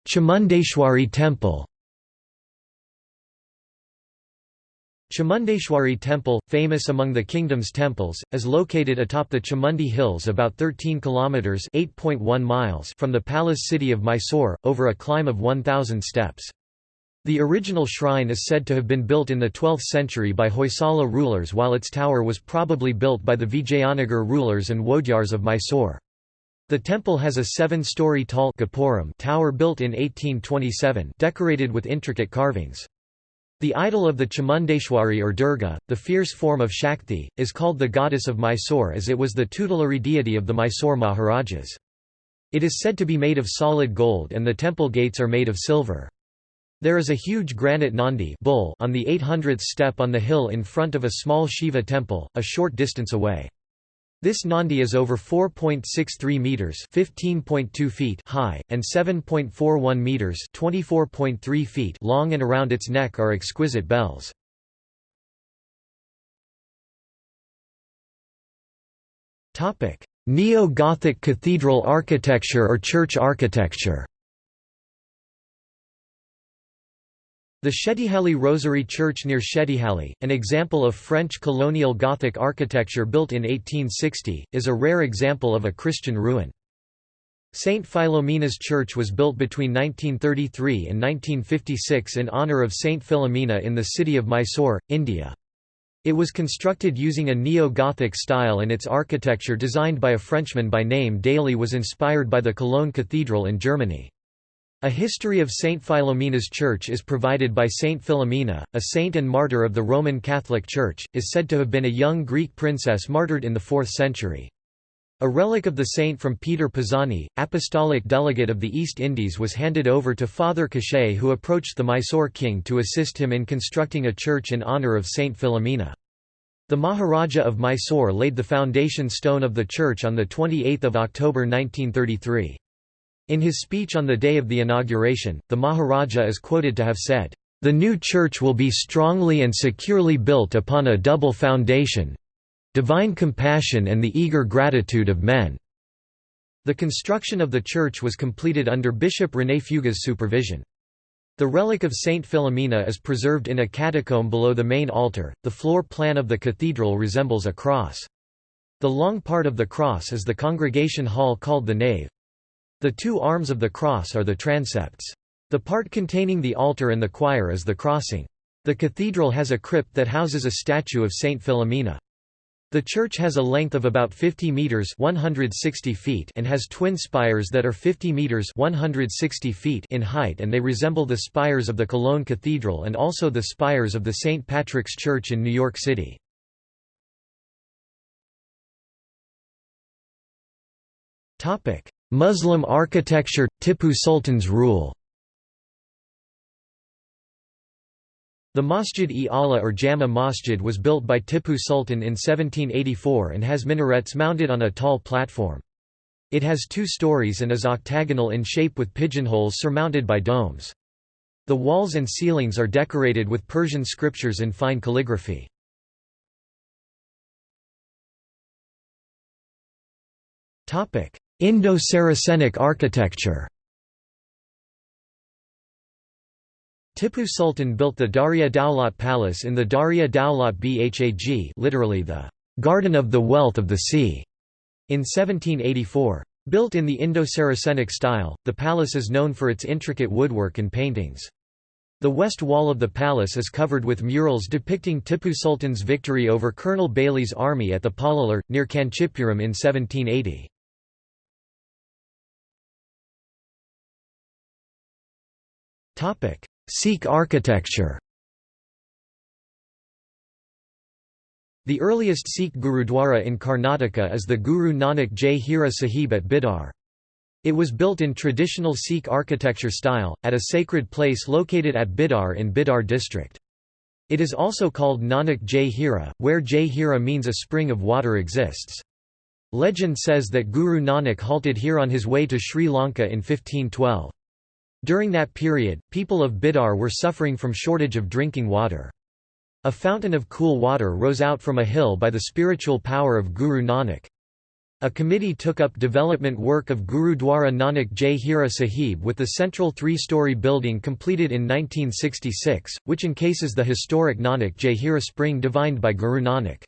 Chamundeshwari Temple Chamundeshwari Temple, famous among the kingdom's temples, is located atop the Chamundi Hills about 13 kilometers (8.1 miles) from the palace city of Mysore, over a climb of 1000 steps. The original shrine is said to have been built in the 12th century by Hoysala rulers while its tower was probably built by the Vijayanagar rulers and Wodeyars of Mysore. The temple has a seven-story tall tower built in 1827 decorated with intricate carvings. The idol of the Chamundeshwari or Durga, the fierce form of Shakti, is called the goddess of Mysore as it was the tutelary deity of the Mysore Maharajas. It is said to be made of solid gold and the temple gates are made of silver. There is a huge granite Nandi bull on the 800th step on the hill in front of a small Shiva temple, a short distance away. This Nandi is over 4.63 meters, 15.2 feet high and 7.41 meters, 24.3 feet long and around its neck are exquisite bells. Topic: Neo-Gothic cathedral architecture or church architecture. The Shettihalli Rosary Church near Shettihalli, an example of French colonial Gothic architecture built in 1860, is a rare example of a Christian ruin. St. Philomena's Church was built between 1933 and 1956 in honour of St. Philomena in the city of Mysore, India. It was constructed using a neo-Gothic style and its architecture designed by a Frenchman by name Daly was inspired by the Cologne Cathedral in Germany. A history of Saint Philomena's Church is provided by Saint Philomena, a saint and martyr of the Roman Catholic Church, is said to have been a young Greek princess martyred in the 4th century. A relic of the saint from Peter Pisani, apostolic delegate of the East Indies was handed over to Father Cachet who approached the Mysore king to assist him in constructing a church in honour of Saint Philomena. The Maharaja of Mysore laid the foundation stone of the church on 28 October 1933. In his speech on the day of the inauguration, the Maharaja is quoted to have said, "...the new church will be strongly and securely built upon a double foundation—divine compassion and the eager gratitude of men." The construction of the church was completed under Bishop René Feuga's supervision. The relic of Saint Philomena is preserved in a catacomb below the main altar. The floor plan of the cathedral resembles a cross. The long part of the cross is the congregation hall called the nave. The two arms of the cross are the transepts. The part containing the altar and the choir is the crossing. The cathedral has a crypt that houses a statue of Saint Philomena. The church has a length of about 50 meters (160 feet) and has twin spires that are 50 meters (160 feet) in height and they resemble the spires of the Cologne Cathedral and also the spires of the St. Patrick's Church in New York City. Topic: Muslim architecture Tipu Sultan's rule. The Masjid-e-Ala or Jama Masjid was built by Tipu Sultan in 1784 and has minarets mounted on a tall platform. It has two stories and is octagonal in shape with pigeonholes surmounted by domes. The walls and ceilings are decorated with Persian scriptures in fine calligraphy. Indo-Saracenic architecture Tipu Sultan built the Darya Daulat Palace in the Darya Daulat Bagh literally the «Garden of the Wealth of the Sea» in 1784. Built in the Indo-Saracenic style, the palace is known for its intricate woodwork and paintings. The west wall of the palace is covered with murals depicting Tipu Sultan's victory over Colonel Baillie's army at the Pollilur, near Kanchipuram in 1780. Sikh architecture The earliest Sikh Gurudwara in Karnataka is the Guru Nanak Jai Hira Sahib at Bidar. It was built in traditional Sikh architecture style, at a sacred place located at Bidar in Bidar district. It is also called Nanak Jai Hira, where Jai Hira means a spring of water exists. Legend says that Guru Nanak halted here on his way to Sri Lanka in 1512. During that period, people of Bidar were suffering from shortage of drinking water. A fountain of cool water rose out from a hill by the spiritual power of Guru Nanak. A committee took up development work of Gurudwara Nanak Jai Hira Sahib with the central three-story building completed in 1966, which encases the historic Nanak Jai Hira spring divined by Guru Nanak.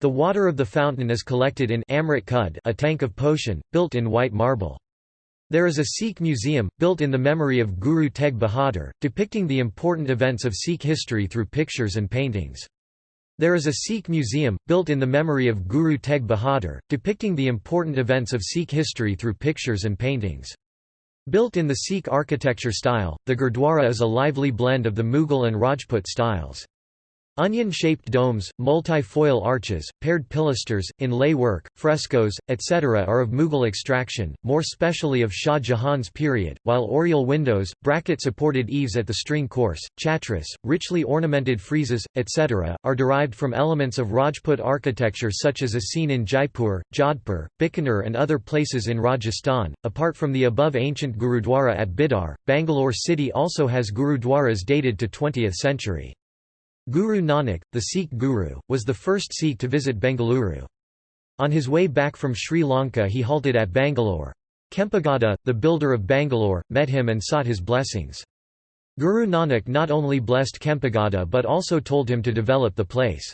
The water of the fountain is collected in Amrit Kud a tank of potion, built in white marble. There is a Sikh museum, built in the memory of Guru Tegh Bahadur, depicting the important events of Sikh history through pictures and paintings. There is a Sikh museum, built in the memory of Guru Tegh Bahadur, depicting the important events of Sikh history through pictures and paintings. Built in the Sikh architecture style, the Gurdwara is a lively blend of the Mughal and Rajput styles. Onion-shaped domes, multi-foil arches, paired pilasters, inlay work, frescoes, etc. are of Mughal extraction, more specially of Shah Jahan's period, while oriel windows, bracket-supported eaves at the string course, chatras, richly ornamented friezes, etc., are derived from elements of Rajput architecture such as as seen in Jaipur, Jodhpur, Bikaner and other places in Rajasthan. Apart from the above ancient Gurudwara at Bidar, Bangalore city also has Gurudwaras dated to 20th century. Guru Nanak, the Sikh guru, was the first Sikh to visit Bengaluru. On his way back from Sri Lanka he halted at Bangalore. Kempegowda, the builder of Bangalore, met him and sought his blessings. Guru Nanak not only blessed Kempegowda but also told him to develop the place.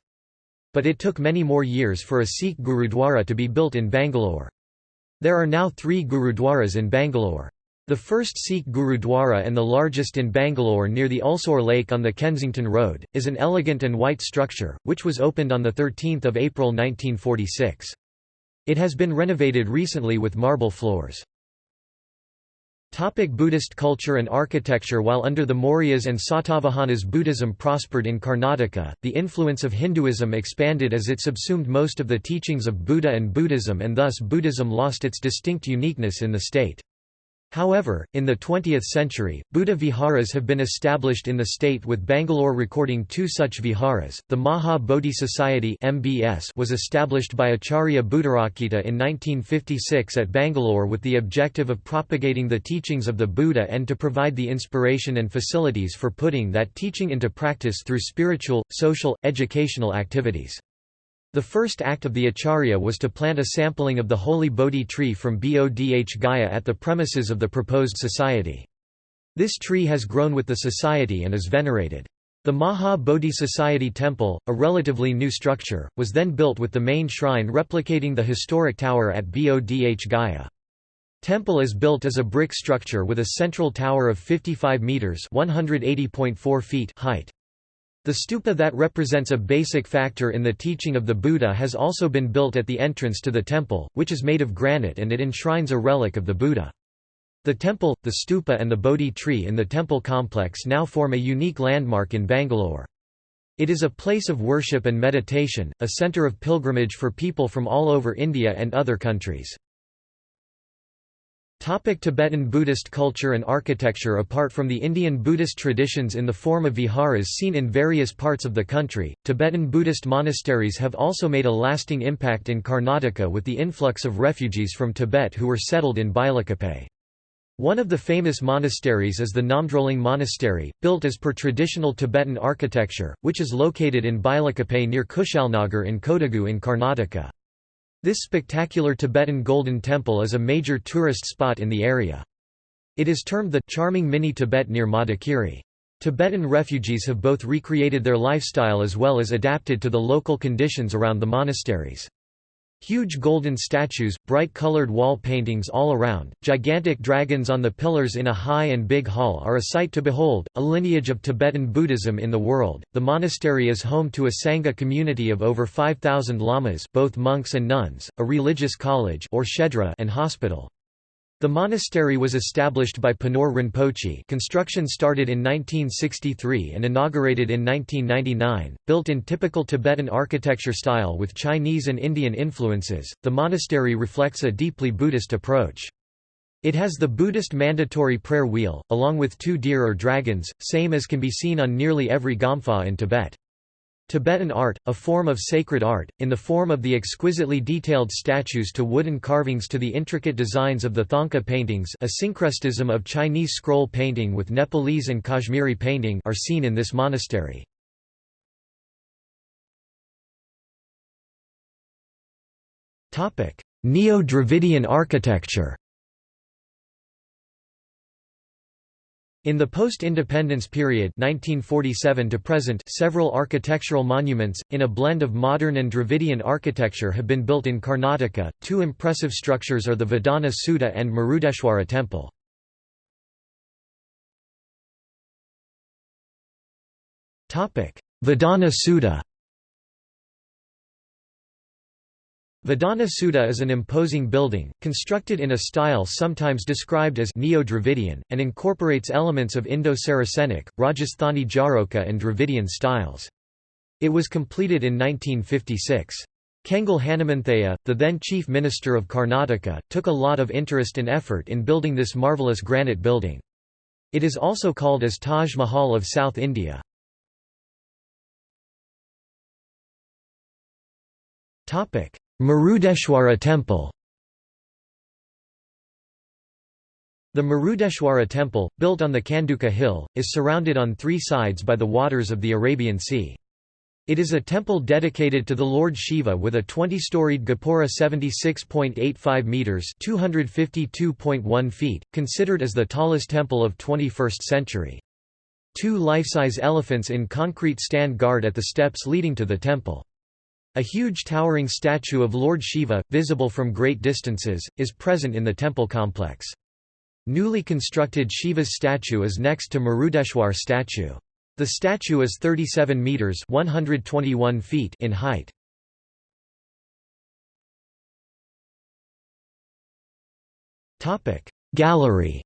But it took many more years for a Sikh Gurudwara to be built in Bangalore. There are now three Gurudwaras in Bangalore. The first Sikh Gurudwara and the largest in Bangalore near the Ulsoor Lake on the Kensington Road, is an elegant and white structure, which was opened on 13 April 1946. It has been renovated recently with marble floors. Topic Buddhist culture and architecture While under the Mauryas and Satavahanas Buddhism prospered in Karnataka, the influence of Hinduism expanded as it subsumed most of the teachings of Buddha and Buddhism and thus Buddhism lost its distinct uniqueness in the state. However, in the 20th century, Buddha viharas have been established in the state with Bangalore recording two such viharas. The Maha Bodhi Society (MBS) was established by Acharya Buddharakkhita in 1956 at Bangalore with the objective of propagating the teachings of the Buddha and to provide the inspiration and facilities for putting that teaching into practice through spiritual, social, educational activities. The first act of the Acharya was to plant a sampling of the holy Bodhi tree from Bodh Gaya at the premises of the proposed society. This tree has grown with the society and is venerated. The Maha Bodhi Society Temple, a relatively new structure, was then built with the main shrine replicating the historic tower at Bodh Gaya. Temple is built as a brick structure with a central tower of 55 metres (180.4 feet) height. The stupa that represents a basic factor in the teaching of the Buddha has also been built at the entrance to the temple, which is made of granite and it enshrines a relic of the Buddha. The temple, the stupa and the Bodhi tree in the temple complex now form a unique landmark in Bangalore. It is a place of worship and meditation, a center of pilgrimage for people from all over India and other countries. Topic Tibetan Buddhist culture and architecture Apart from the Indian Buddhist traditions in the form of viharas seen in various parts of the country, Tibetan Buddhist monasteries have also made a lasting impact in Karnataka with the influx of refugees from Tibet who were settled in Bailakuppe. One of the famous monasteries is the Namdroling Monastery, built as per traditional Tibetan architecture, which is located in Bailakuppe near Kushalnagar in Kodagu in Karnataka. This spectacular Tibetan Golden Temple is a major tourist spot in the area. It is termed the charming mini Tibet near Madikeri. Tibetan refugees have both recreated their lifestyle as well as adapted to the local conditions around the monasteries. Huge golden statues, bright-colored wall paintings all around, gigantic dragons on the pillars in a high and big hall are a sight to behold, a lineage of Tibetan Buddhism in the world. The monastery is home to a Sangha community of over 5,000 lamas both monks and nuns, a religious college or shedra and hospital. The monastery was established by Penor Rinpoche construction started in 1963 and inaugurated in 1999, built in typical Tibetan architecture style with Chinese and Indian influences, the monastery reflects a deeply Buddhist approach. It has the Buddhist mandatory prayer wheel, along with two deer or dragons, same as can be seen on nearly every gompa in Tibet. Tibetan art, a form of sacred art, in the form of the exquisitely detailed statues to wooden carvings to the intricate designs of the Thangka paintings a syncretism of Chinese scroll painting with Nepalese and Kashmiri painting are seen in this monastery. Neo-Dravidian architecture In the post-independence period 1947 to present, several architectural monuments, in a blend of modern and Dravidian architecture have been built in Karnataka. Two impressive structures are the Vidhana Soudha and Murudeshwara Temple. Vidhana Soudha Vidhana Soudha is an imposing building, constructed in a style sometimes described as Neo-Dravidian, and incorporates elements of Indo-Saracenic, Rajasthani Jaroka and Dravidian styles. It was completed in 1956. Kengal Hanumanthaiah, the then Chief Minister of Karnataka, took a lot of interest and effort in building this marvellous granite building. It is also called as Taj Mahal of South India. Murudeshwara Temple The Murudeshwara Temple, built on the Kanduka hill, is surrounded on three sides by the waters of the Arabian Sea. It is a temple dedicated to the Lord Shiva with a 20-storied Gopura 76.85 meters (252.1 feet), considered as the tallest temple of 21st century. Two life-size elephants in concrete stand guard at the steps leading to the temple. A huge towering statue of Lord Shiva, visible from great distances, is present in the temple complex. Newly constructed Shiva's statue is next to Murudeshwar statue. The statue is 37 meters (121 feet) in height. Topic: Gallery.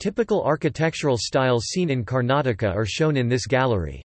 Typical architectural styles seen in Karnataka are shown in this gallery.